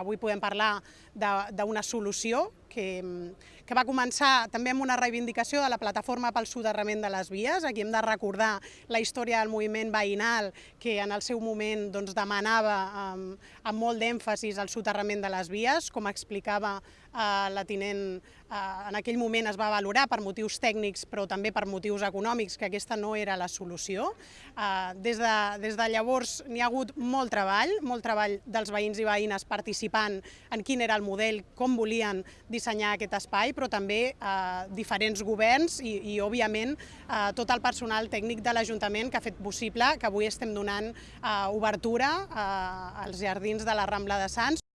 avui podem parlar d'una solució que, que va començar també amb una reivindicació de la plataforma pel soterrament de les vies. Aquí hem de recordar la història del moviment veïnal que en el seu moment doncs, demanava amb, amb molt d'èmfasis el soterrament de les vies, com explicava eh, la tinent, eh, en aquell moment es va valorar per motius tècnics però també per motius econòmics que aquesta no era la solució. Eh, des, de, des de llavors n'hi ha hagut molt treball, molt treball dels veïns i veïnes participant en quin era el model, com volien dissenyar aquest espai, però també eh, diferents governs i, i òbviament, eh, tot el personal tècnic de l'Ajuntament que ha fet possible que avui estem donant eh, obertura eh, als jardins de la Rambla de Sants.